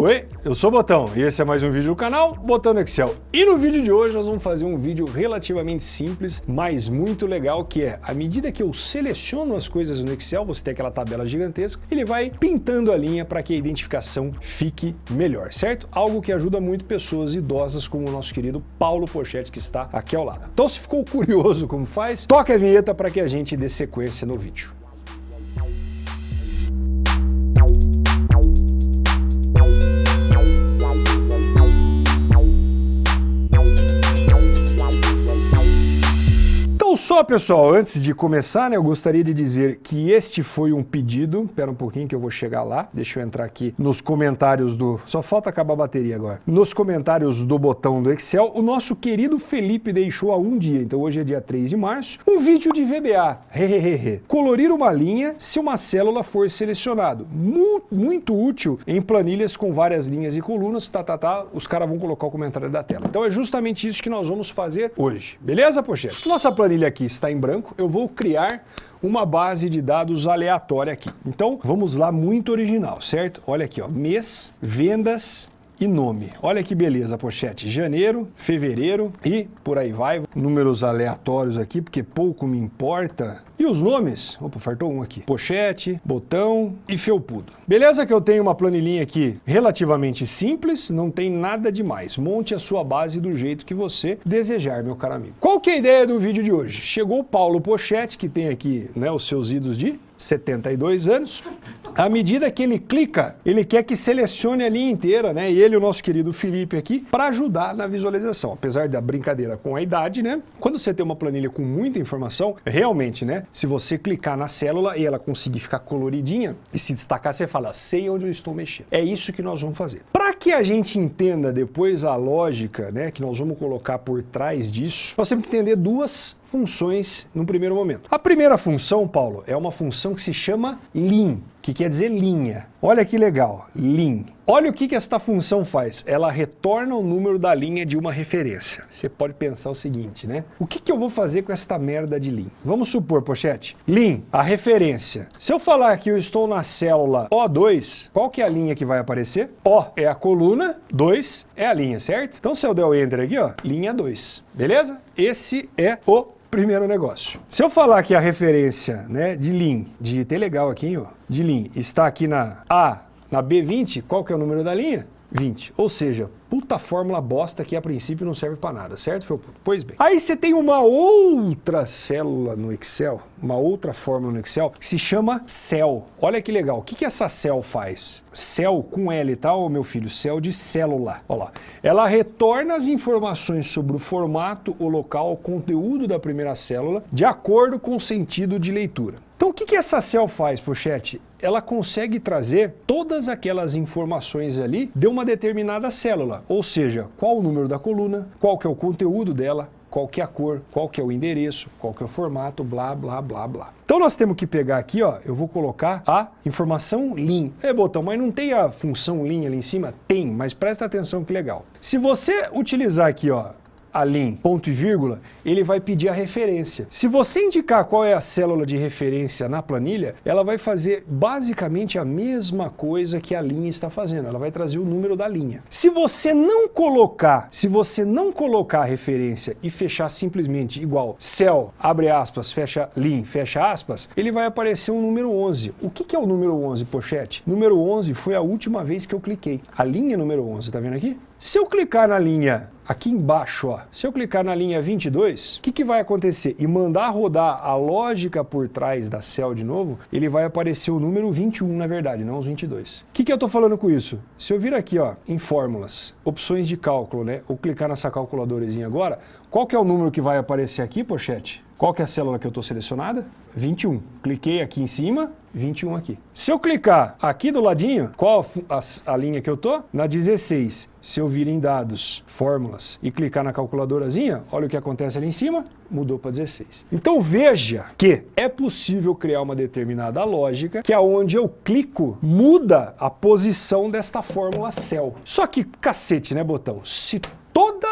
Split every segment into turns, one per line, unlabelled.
Oi, eu sou o Botão e esse é mais um vídeo do canal Botão no Excel. E no vídeo de hoje nós vamos fazer um vídeo relativamente simples, mas muito legal, que é, à medida que eu seleciono as coisas no Excel, você tem aquela tabela gigantesca, ele vai pintando a linha para que a identificação fique melhor, certo? Algo que ajuda muito pessoas idosas como o nosso querido Paulo Pochetti, que está aqui ao lado. Então se ficou curioso como faz, toca a vinheta para que a gente dê sequência no vídeo. Só, pessoal, antes de começar, né, eu gostaria de dizer que este foi um pedido. Espera um pouquinho que eu vou chegar lá. Deixa eu entrar aqui nos comentários do... Só falta acabar a bateria agora. Nos comentários do botão do Excel, o nosso querido Felipe deixou há um dia, então hoje é dia 3 de março, um vídeo de VBA. Colorir uma linha se uma célula for selecionado. Muito, útil em planilhas com várias linhas e colunas, tá, tá, tá. Os caras vão colocar o comentário da tela. Então é justamente isso que nós vamos fazer hoje. Beleza, Pochete? Nossa planilha aqui está em branco, eu vou criar uma base de dados aleatória aqui. Então, vamos lá, muito original, certo? Olha aqui, ó, mês, vendas, e nome. Olha que beleza, pochete. Janeiro, fevereiro e por aí vai. Números aleatórios aqui, porque pouco me importa. E os nomes? Opa, fartou um aqui. Pochete, botão e felpudo. Beleza que eu tenho uma planilhinha aqui relativamente simples, não tem nada demais. Monte a sua base do jeito que você desejar, meu caro amigo. Qual que é a ideia do vídeo de hoje? Chegou o Paulo Pochete, que tem aqui né, os seus idos de 72 anos. À medida que ele clica, ele quer que selecione a linha inteira, né? E ele, o nosso querido Felipe aqui, para ajudar na visualização. Apesar da brincadeira com a idade, né? Quando você tem uma planilha com muita informação, realmente, né? Se você clicar na célula e ela conseguir ficar coloridinha e se destacar, você fala, sei onde eu estou mexendo. É isso que nós vamos fazer. Para que a gente entenda depois a lógica, né? Que nós vamos colocar por trás disso, nós temos que entender duas funções no primeiro momento. A primeira função, Paulo, é uma função que se chama lim, que quer dizer linha. Olha que legal, lim. Olha o que, que esta função faz. Ela retorna o número da linha de uma referência. Você pode pensar o seguinte, né? O que, que eu vou fazer com esta merda de lim? Vamos supor, pochete, lim, a referência. Se eu falar que eu estou na célula O2, qual que é a linha que vai aparecer? O é a coluna, 2 é a linha, certo? Então se eu der o Enter aqui, ó, linha 2, beleza? Esse é o primeiro negócio. Se eu falar que a referência né, de Lean, digitei legal aqui, ó, de Lean, está aqui na A, na B20, qual que é o número da linha? 20. Ou seja, puta fórmula bosta que a princípio não serve para nada, certo, Felputo? Pois bem. Aí você tem uma outra célula no Excel, uma outra fórmula no Excel, que se chama cell. Olha que legal. O que, que essa cell faz? Cell com L, tá, ô meu filho? Cell de célula. Olha lá. Ela retorna as informações sobre o formato, o local, o conteúdo da primeira célula, de acordo com o sentido de leitura. Então o que, que essa cell faz, Pochete? Ela consegue trazer todas aquelas informações ali de uma determinada célula, ou seja, qual o número da coluna, qual que é o conteúdo dela, qual que é a cor, qual que é o endereço, qual que é o formato, blá, blá, blá, blá. Então nós temos que pegar aqui, ó, eu vou colocar a informação lim. É, botão, mas não tem a função lim ali em cima? Tem, mas presta atenção que legal. Se você utilizar aqui, ó, a lim, ponto e vírgula, ele vai pedir a referência. Se você indicar qual é a célula de referência na planilha, ela vai fazer basicamente a mesma coisa que a linha está fazendo. Ela vai trazer o número da linha. Se você não colocar, se você não colocar a referência e fechar simplesmente igual cell, abre aspas, fecha lim, fecha aspas, ele vai aparecer um número 11. O que, que é o número 11, pochete? Número 11 foi a última vez que eu cliquei. A linha número 11, tá vendo aqui? Se eu clicar na linha aqui embaixo, ó, se eu clicar na linha 22, o que, que vai acontecer? E mandar rodar a lógica por trás da cell de novo, ele vai aparecer o número 21, na verdade, não os 22. O que, que eu estou falando com isso? Se eu vir aqui ó, em fórmulas, opções de cálculo, né, ou clicar nessa calculadorazinha agora, qual que é o número que vai aparecer aqui, pochete? Qual que é a célula que eu estou selecionada? 21. Cliquei aqui em cima, 21 aqui. Se eu clicar aqui do ladinho, qual a, a, linha que eu tô? Na 16. Se eu vir em dados, fórmulas e clicar na calculadorazinha, olha o que acontece ali em cima, mudou para 16. Então veja que é possível criar uma determinada lógica que aonde eu clico muda a posição desta fórmula cell. Só que cacete, né, botão? Se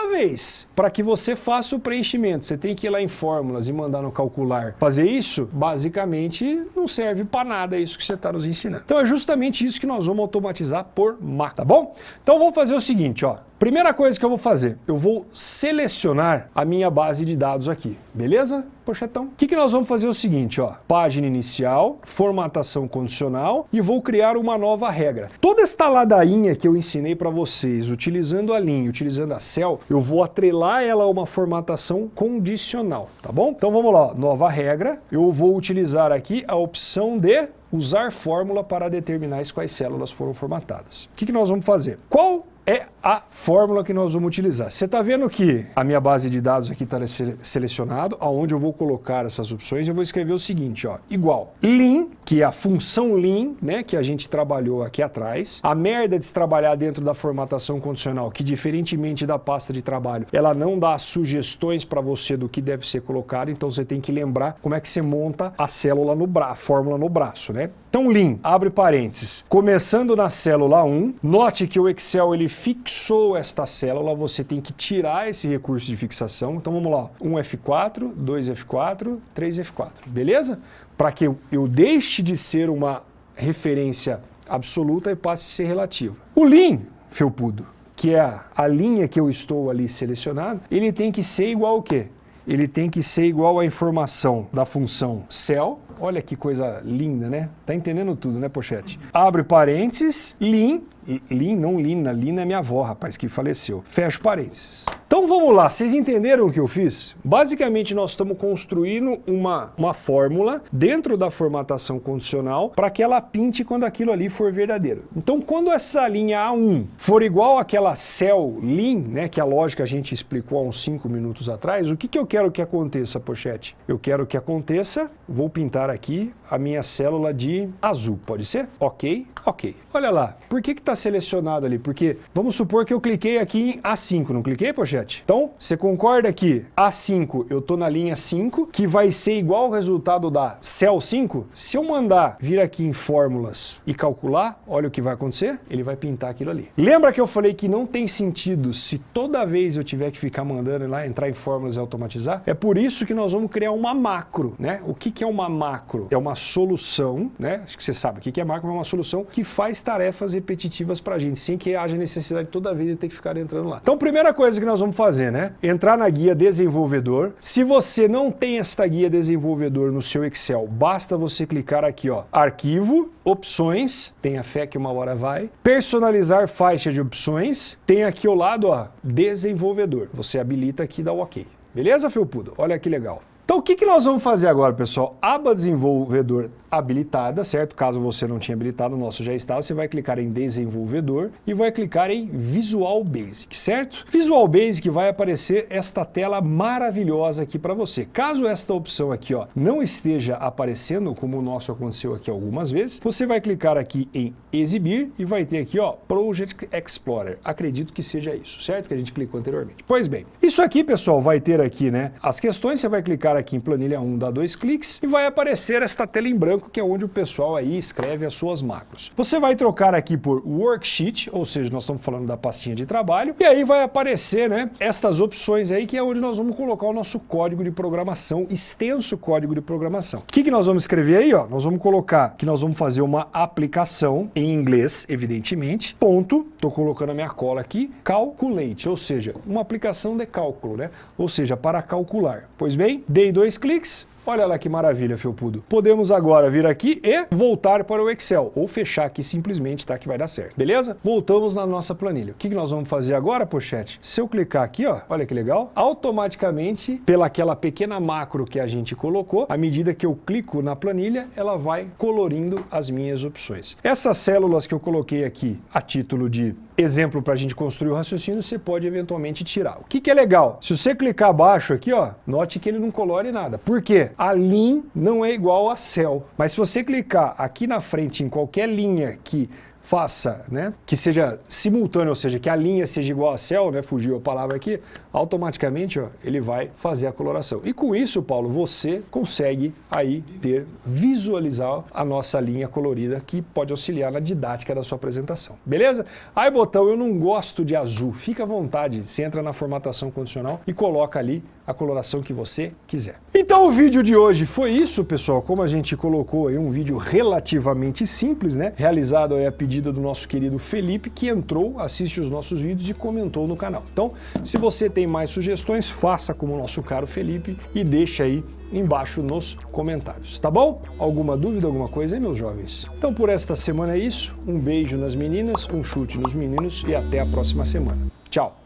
vez, para que você faça o preenchimento, você tem que ir lá em fórmulas e mandar no calcular. Fazer isso, basicamente, não serve para nada isso que você está nos ensinando. Então é justamente isso que nós vamos automatizar por máquina, tá bom? Então vamos fazer o seguinte, ó. Primeira coisa que eu vou fazer, eu vou selecionar a minha base de dados aqui, beleza? Pochetão. O que, que nós vamos fazer é o seguinte, ó, página inicial, formatação condicional e vou criar uma nova regra. Toda esta ladainha que eu ensinei para vocês, utilizando a linha, utilizando a cell, eu vou atrelar ela a uma formatação condicional, tá bom? Então vamos lá, ó, nova regra, eu vou utilizar aqui a opção de usar fórmula para determinar quais células foram formatadas. O que, que nós vamos fazer? Qual é a fórmula que nós vamos utilizar. Você está vendo que a minha base de dados aqui está selecionado, aonde eu vou colocar essas opções, eu vou escrever o seguinte, ó, igual lin, que é a função lin, né, que a gente trabalhou aqui atrás, a merda de se trabalhar dentro da formatação condicional, que diferentemente da pasta de trabalho, ela não dá sugestões para você do que deve ser colocado, então você tem que lembrar como é que você monta a célula no braço, a fórmula no braço, né? Então, lin, abre parênteses, começando na célula 1, note que o Excel ele fixou esta célula, você tem que tirar esse recurso de fixação. Então vamos lá, 1F4, 2F4, 3F4, beleza? Para que eu, deixe de ser uma referência absoluta e passe a ser relativa. O lin, felpudo, que é a linha que eu estou ali selecionado, ele tem que ser igual ao quê? Ele tem que ser igual à informação da função cell, olha que coisa linda, né? Tá entendendo tudo, né, Pochete? Abre parênteses, lin, Lin, não Lina, Lina é minha avó, rapaz, que faleceu. Fecha parênteses. Então vamos lá, vocês entenderam o que eu fiz? Basicamente nós estamos construindo uma, uma fórmula dentro da formatação condicional para que ela pinte quando aquilo ali for verdadeiro. Então quando essa linha A1 for igual àquela cell lin, né, que a lógica a gente explicou há uns 5 minutos atrás, o que, que eu quero que aconteça, pochete? Eu quero que aconteça, vou pintar aqui a minha célula de azul, pode ser? Ok, ok. Olha lá, por que está selecionado ali? Porque vamos supor que eu cliquei aqui em A5, não cliquei, pochete? Então, você concorda que A5, eu estou na linha 5, que vai ser igual ao resultado da cell 5? Se eu mandar vir aqui em fórmulas e calcular, olha o que vai acontecer, ele vai pintar aquilo ali. Lembra que eu falei que não tem sentido se toda vez eu tiver que ficar mandando lá, entrar em fórmulas e automatizar? É por isso que nós vamos criar uma macro, né? O que, que é uma macro? É uma solução, né? Acho que você sabe o que, que é macro, é uma solução que faz tarefas repetitivas para a gente, sem que haja necessidade toda vez de ter que ficar entrando lá. Então, primeira coisa que nós vamos fazer, né? Entrar na guia desenvolvedor. Se você não tem esta guia desenvolvedor no seu Excel, basta você clicar aqui, ó, arquivo, opções, tenha fé que uma hora vai, personalizar faixa de opções, tem aqui ao lado, ó, desenvolvedor. Você habilita aqui e dá o ok. Beleza, Felpudo? Olha que legal. Então o que, que nós vamos fazer agora, pessoal? Aba desenvolvedor habilitada, certo? Caso você não tinha habilitado, o nosso já está, você vai clicar em desenvolvedor e vai clicar em Visual Basic, certo? Visual Basic vai aparecer esta tela maravilhosa aqui para você. Caso esta opção aqui ó, não esteja aparecendo, como o nosso aconteceu aqui algumas vezes, você vai clicar aqui em exibir e vai ter aqui ó, Project Explorer. Acredito que seja isso, certo? Que a gente clicou anteriormente. Pois bem, isso aqui, pessoal, vai ter aqui né, as questões, você vai clicar aqui em planilha 1, dá dois cliques e vai aparecer esta tela em branco que é onde o pessoal aí escreve as suas macros. Você vai trocar aqui por worksheet, ou seja, nós estamos falando da pastinha de trabalho, e aí vai aparecer, né, estas opções aí que é onde nós vamos colocar o nosso código de programação, extenso código de programação. O que, que nós vamos escrever aí, ó? Nós vamos colocar que nós vamos fazer uma aplicação em inglês, evidentemente, ponto, estou colocando a minha cola aqui, calculate, ou seja, uma aplicação de cálculo, né? Ou seja, para calcular. Pois bem, dei dois cliques, Olha lá que maravilha, Felpudo. Podemos agora vir aqui e voltar para o Excel, ou fechar aqui simplesmente, tá? Que vai dar certo, beleza? Voltamos na nossa planilha. O que nós vamos fazer agora, pochete? Se eu clicar aqui, ó, olha que legal, automaticamente, pelaquela pequena macro que a gente colocou, à medida que eu clico na planilha, ela vai colorindo as minhas opções. Essas células que eu coloquei aqui a título de exemplo para a gente construir o raciocínio, você pode eventualmente tirar. O que, que é legal? Se você clicar abaixo aqui, ó, note que ele não colore nada. Por quê? A lin não é igual a cell. Mas se você clicar aqui na frente em qualquer linha que faça, né, que seja simultâneo, ou seja, que a linha seja igual a céu, né, fugiu a palavra aqui, automaticamente ó, ele vai fazer a coloração. E com isso, Paulo, você consegue aí ter, visualizar a nossa linha colorida que pode auxiliar na didática da sua apresentação. Beleza? Aí, botão, eu não gosto de azul. Fica à vontade, você entra na formatação condicional e coloca ali a coloração que você quiser. Então o vídeo de hoje foi isso, pessoal. Como a gente colocou aí um vídeo relativamente simples, né? Realizado aí a pedido do nosso querido Felipe, que entrou, assiste os nossos vídeos e comentou no canal. Então, se você tem mais sugestões, faça como o nosso caro Felipe e deixa aí embaixo nos comentários, tá bom? Alguma dúvida, alguma coisa aí, meus jovens? Então por esta semana é isso. Um beijo nas meninas, um chute nos meninos e até a próxima semana. Tchau!